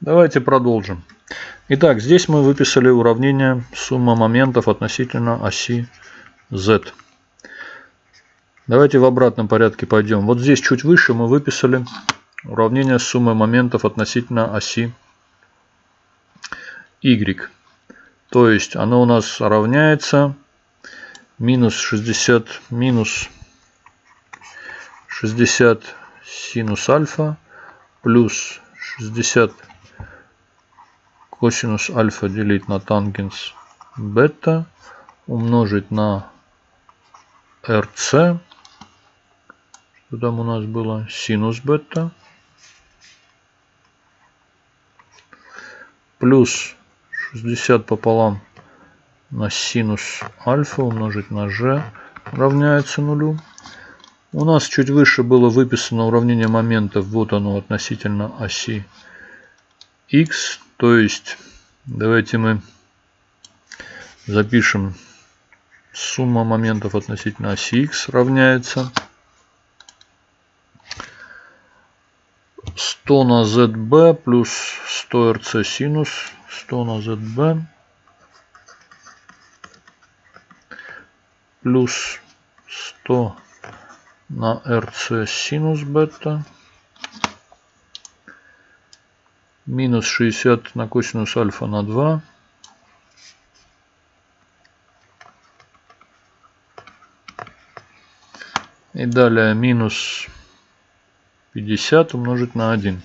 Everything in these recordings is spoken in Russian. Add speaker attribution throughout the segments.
Speaker 1: Давайте продолжим. Итак, здесь мы выписали уравнение сумма моментов относительно оси z. Давайте в обратном порядке пойдем. Вот здесь чуть выше мы выписали уравнение суммы моментов относительно оси y. То есть оно у нас равняется минус 60 минус 60 синус альфа плюс 60 косинус альфа делить на тангенс бета умножить на rc что там у нас было синус бета плюс 60 пополам на синус альфа умножить на g равняется нулю. У нас чуть выше было выписано уравнение моментов. Вот оно относительно оси x. То есть давайте мы запишем. Сумма моментов относительно оси x равняется 100 на zb плюс 100 rc синус 100 на zb плюс 100 на rc синус бета минус 60 на косинус альфа на 2 и далее минус 50 умножить на 1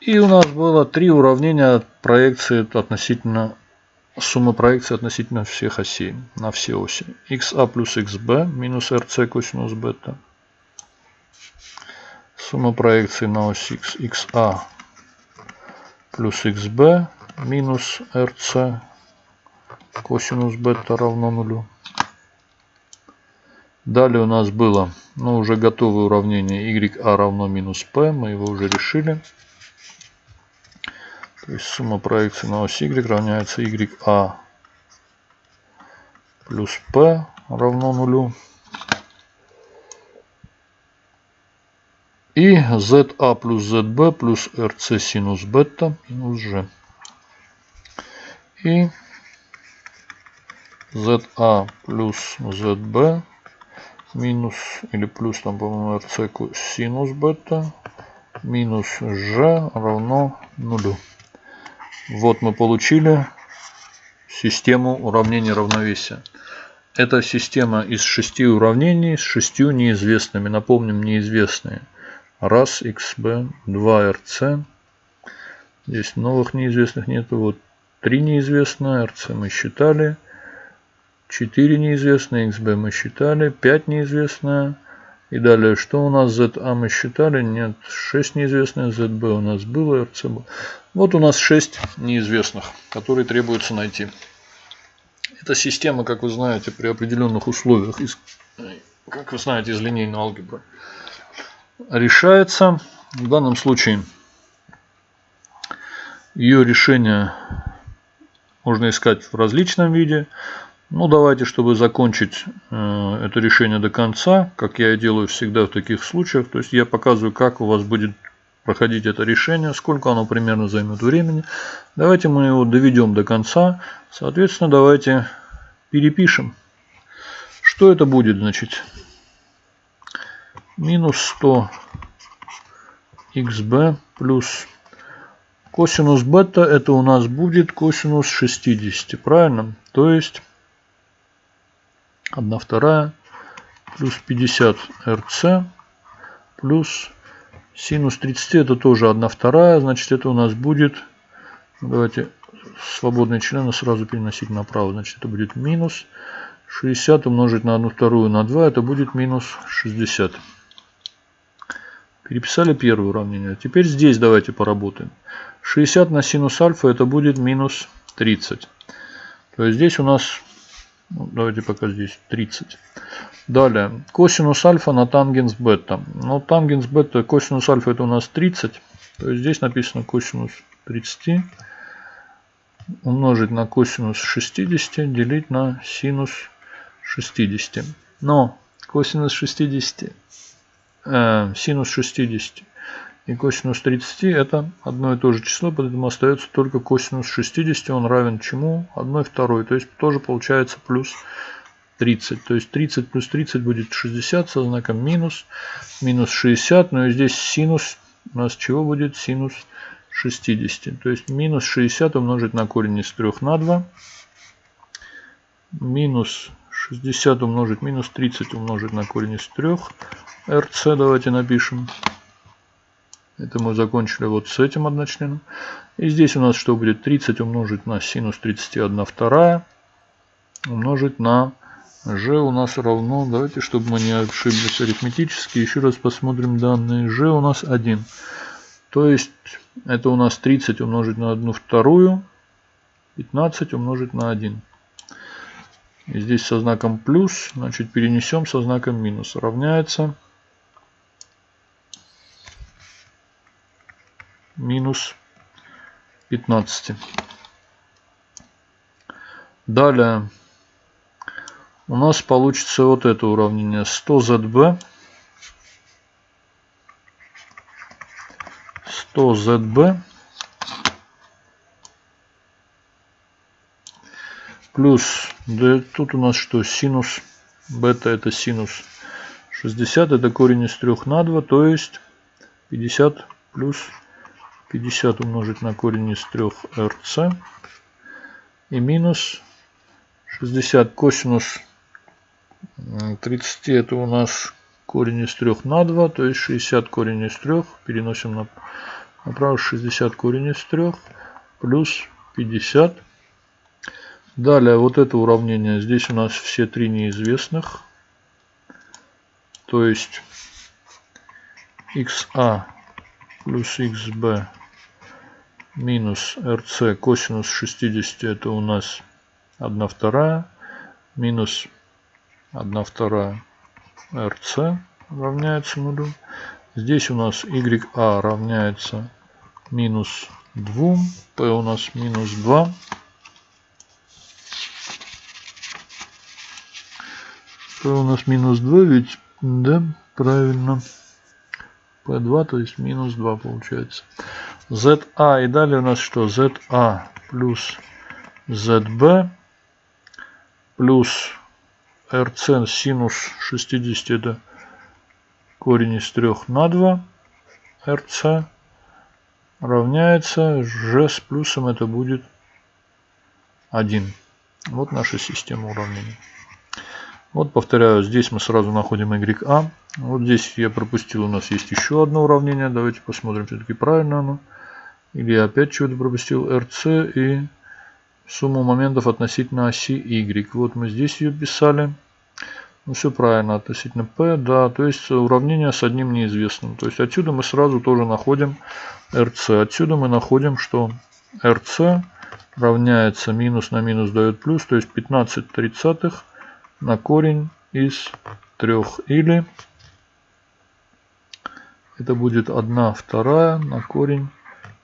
Speaker 1: И у нас было три уравнения проекции относительно суммы проекции относительно всех осей на все оси. xa плюс xb минус rc косинус бета. Сумма проекции на ось x xa плюс xb минус rc косинус бета равно нулю. Далее у нас было ну, уже готовое уравнение ya равно минус p. Мы его уже решили. То есть сумма проекции на ось y равняется ya плюс p равно нулю. И za плюс zb плюс rc синус бета минус g. И za плюс zb минус или плюс там по-моему rc синус бета минус g равно нулю. Вот мы получили систему уравнений равновесия. Это система из шести уравнений с шестью неизвестными. Напомним, неизвестные. Раз xb, 2 rc. Здесь новых неизвестных нету. Вот три неизвестные. rc мы считали. 4 неизвестные. xb мы считали. 5 неизвестные. И далее, что у нас ZA мы считали? Нет, 6 неизвестных, ZB у нас было, RC был. Вот у нас 6 неизвестных, которые требуется найти. Эта система, как вы знаете, при определенных условиях, из, как вы знаете, из линейной алгебры, решается. В данном случае ее решение можно искать в различном виде. Ну, давайте, чтобы закончить э, это решение до конца, как я и делаю всегда в таких случаях, то есть я показываю, как у вас будет проходить это решение, сколько оно примерно займет времени. Давайте мы его доведем до конца. Соответственно, давайте перепишем. Что это будет, значит? Минус 100 xb плюс косинус бета, это у нас будет косинус 60, правильно? То есть 1 вторая плюс 50 rc плюс синус 30 это тоже 1 вторая, значит это у нас будет, давайте свободные члены сразу переносить направо, значит это будет минус 60 умножить на 1 вторую на 2, это будет минус 60. Переписали первое уравнение. Теперь здесь давайте поработаем. 60 на синус альфа это будет минус 30. То есть здесь у нас ну, давайте пока здесь 30. Далее, косинус альфа на тангенс бета. Ну, тангенс бета, косинус альфа это у нас 30. То есть здесь написано косинус 30 умножить на косинус 60 делить на синус 60. Но косинус 60 э, синус 60 и косинус 30 это одно и то же число, поэтому остается только косинус 60, он равен чему? 1 второй, то есть тоже получается плюс 30. То есть 30 плюс 30 будет 60 со знаком минус, минус 60, но и здесь синус у нас чего будет? Синус 60. То есть минус 60 умножить на корень из 3 на 2. Минус 60 умножить, минус 30 умножить на корень из 3. Rc давайте напишем. Это мы закончили вот с этим одночленом. И здесь у нас что будет? 30 умножить на синус 31 вторая. Умножить на g у нас равно, давайте, чтобы мы не ошиблись арифметически, еще раз посмотрим данные. g у нас 1. То есть это у нас 30 умножить на 1 вторую, 15 умножить на 1. И здесь со знаком плюс, значит перенесем со знаком минус. Равняется минус 15. Далее. У нас получится вот это уравнение. 100zb 100zb плюс да тут у нас что? Синус. Бета это синус. 60 это корень из 3 на 2 то есть 50 плюс 50 умножить на корень из 3 rc и минус 60 косинус 30 это у нас корень из 3 на 2, то есть 60 корень из 3. Переносим на, направо 60 корень из 3 плюс 50. Далее вот это уравнение. Здесь у нас все три неизвестных. То есть xa плюс xb минус rc косинус 60 это у нас 1 вторая минус 1 вторая rc равняется нулю. Здесь у нас ya равняется минус 2, p у нас минус 2. p у нас минус 2, ведь, да, правильно. p2, то есть минус 2 получается. Za и далее у нас что? za плюс zb плюс rc синус 60 это корень из 3 на 2 rc равняется g с плюсом это будет 1. Вот наша система уравнений. Вот повторяю, здесь мы сразу находим YA. Вот здесь я пропустил, у нас есть еще одно уравнение. Давайте посмотрим, все-таки правильно оно. Или я опять чего-то пропустил. RC и сумму моментов относительно оси y. Вот мы здесь ее писали. Ну, все правильно относительно p, да, то есть уравнение с одним неизвестным. То есть отсюда мы сразу тоже находим rc. Отсюда мы находим, что rc равняется минус на минус дает плюс, то есть 15 тридцатых на корень из 3. Или это будет 1 вторая на корень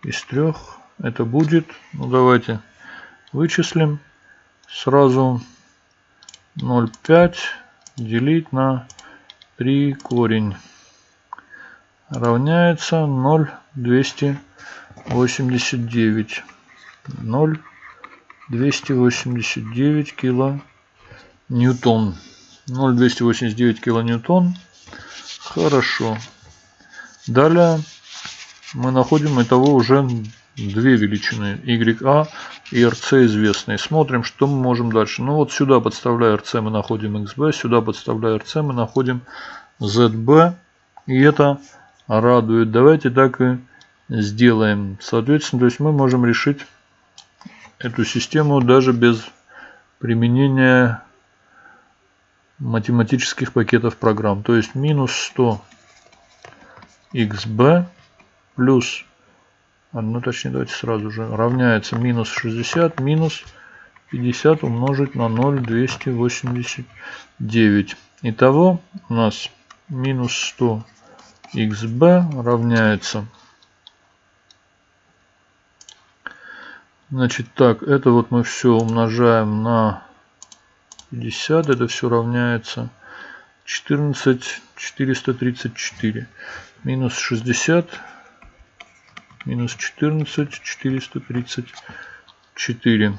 Speaker 1: из 3. Это будет, ну давайте вычислим сразу 0,5 делить на 3 корень равняется 0,289. 0,289 кило ньютон. 0,289 килоньютон. Хорошо. Далее мы находим итого уже две величины YA и RC известные. Смотрим, что мы можем дальше. Ну вот сюда подставляя RC мы находим XB, сюда подставляя RC мы находим ZB. И это радует. Давайте так и сделаем. Соответственно, то есть мы можем решить эту систему даже без применения математических пакетов программ. То есть минус 100 xb плюс ну точнее давайте сразу же, равняется минус 60 минус 50 умножить на 0,289. Итого у нас минус 100 xb равняется Значит, так, это вот мы все умножаем на 50, это все равняется 14 434 минус 60 минус 14 434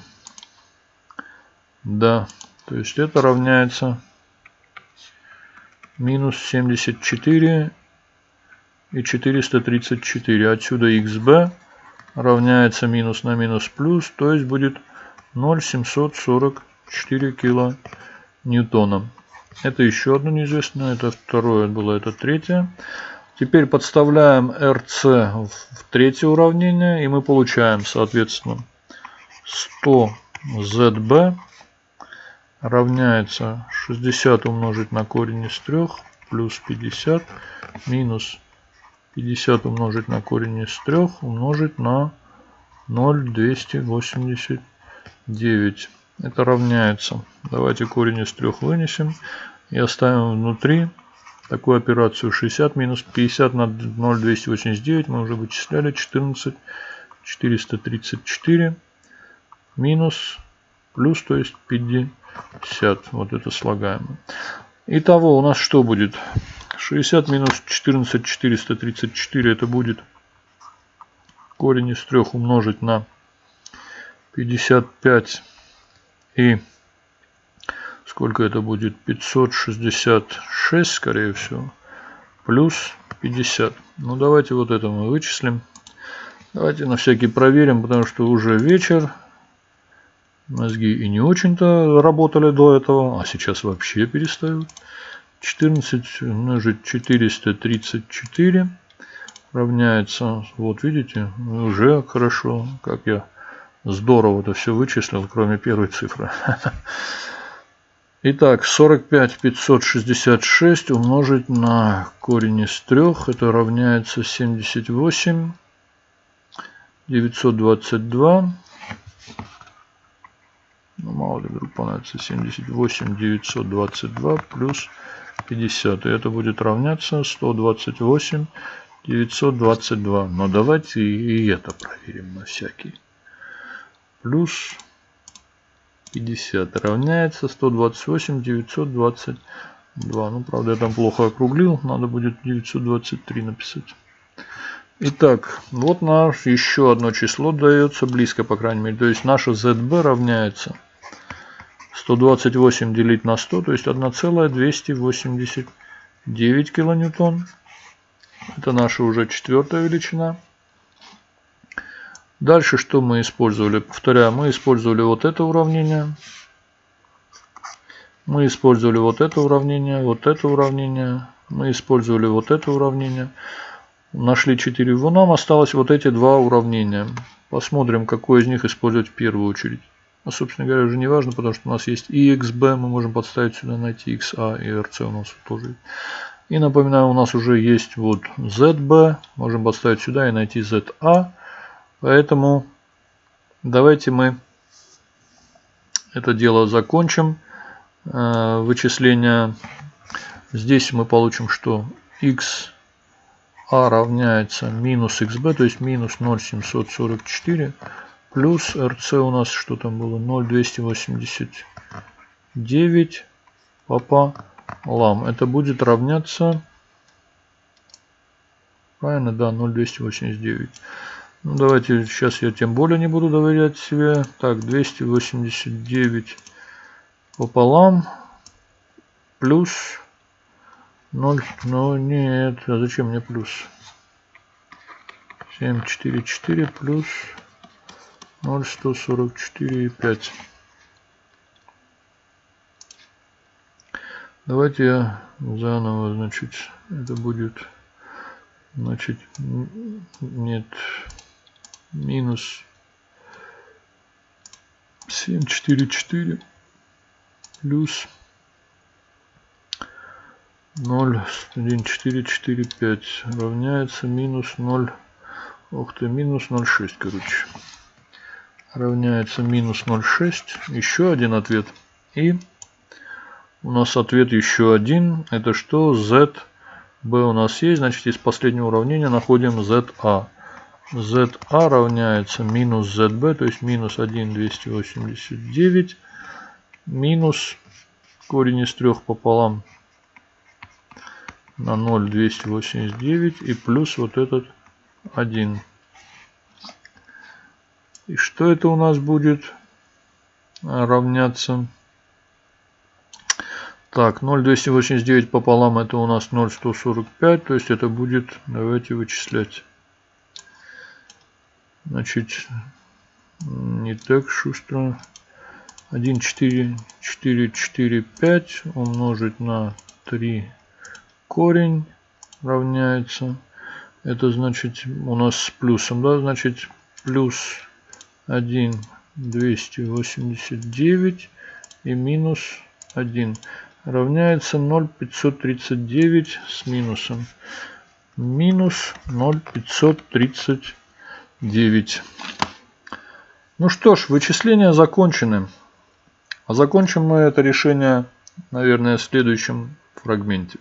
Speaker 1: да то есть это равняется минус 74 и 434 отсюда xb равняется минус на минус плюс то есть будет 0,744 кило ньютона это еще одно неизвестное. Это второе было, это третье. Теперь подставляем RC в третье уравнение. И мы получаем, соответственно, 100 ZB равняется 60 умножить на корень из 3 плюс 50 минус 50 умножить на корень из 3 умножить на 0,289. Это равняется. Давайте корень из 3 вынесем и оставим внутри такую операцию 60 минус 50 на 0,289 мы уже вычисляли. 14 434 минус плюс то есть 50 вот это слагаемое. Итого у нас что будет? 60 минус 14 434 это будет корень из 3 умножить на 55 и сколько это будет? 566 скорее всего плюс 50 ну давайте вот это мы вычислим. Давайте на всякий проверим потому что уже вечер. Мозги и не очень-то работали до этого а сейчас вообще перестают. 14 умножить 434 равняется вот видите уже хорошо как я Здорово это все вычислил, кроме первой цифры. Итак, 45 566 умножить на корень из 3, это равняется 78 922. Ну, мало ли вдруг понадобится 78 922 плюс 50. И это будет равняться 128 922. Но давайте и это проверим на всякий плюс 50 равняется 128 922. Ну, правда, я там плохо округлил. Надо будет 923 написать. Итак, вот наш еще одно число дается близко, по крайней мере. То есть наша ZB равняется 128 делить на 100, то есть 1,289 килоньютон. Это наша уже четвертая величина. Дальше что мы использовали? Повторяю, мы использовали вот это уравнение. Мы использовали вот это уравнение, вот это уравнение. Мы использовали вот это уравнение. Нашли 4 его. Нам осталось вот эти два уравнения. Посмотрим, какое из них использовать в первую очередь. А, собственно говоря, уже не важно, потому что у нас есть и xb, мы можем подставить сюда, найти xa, и rc у нас тоже. И напоминаю, у нас уже есть вот zb, можем подставить сюда и найти za. Поэтому давайте мы это дело закончим. Э, вычисление. Здесь мы получим, что x а равняется минус xb, то есть минус 0,744 плюс rc у нас что там было 0,289 пополам. Это будет равняться, правильно, да, 0,289. Ну, давайте сейчас я тем более не буду доверять себе. Так, 289 пополам плюс 0. Ну нет, а зачем мне плюс? 744 плюс 0,144,5. Давайте я заново, значит, это будет, значит, нет, минус 744 плюс 0 1445 равняется минус 0 ух ты минус 0,6 короче. Равняется минус 0,6 еще один ответ. И у нас ответ еще один. Это что? Z b у нас есть. Значит из последнего уравнения находим za ZA равняется минус ZB, то есть минус 1,289 минус корень из трех пополам на 0,289 и плюс вот этот 1. И что это у нас будет равняться? Так, 0,289 пополам это у нас 0,145, то есть это будет, давайте вычислять. Значит, не так шустро. 1, 4, 4, 4, 5 умножить на 3 корень равняется. Это значит у нас с плюсом, да, значит плюс 1, 289 и минус 1 равняется 0,539 с минусом. Минус 0,539. Ну что ж, вычисления закончены. А закончим мы это решение, наверное, в следующем фрагменте.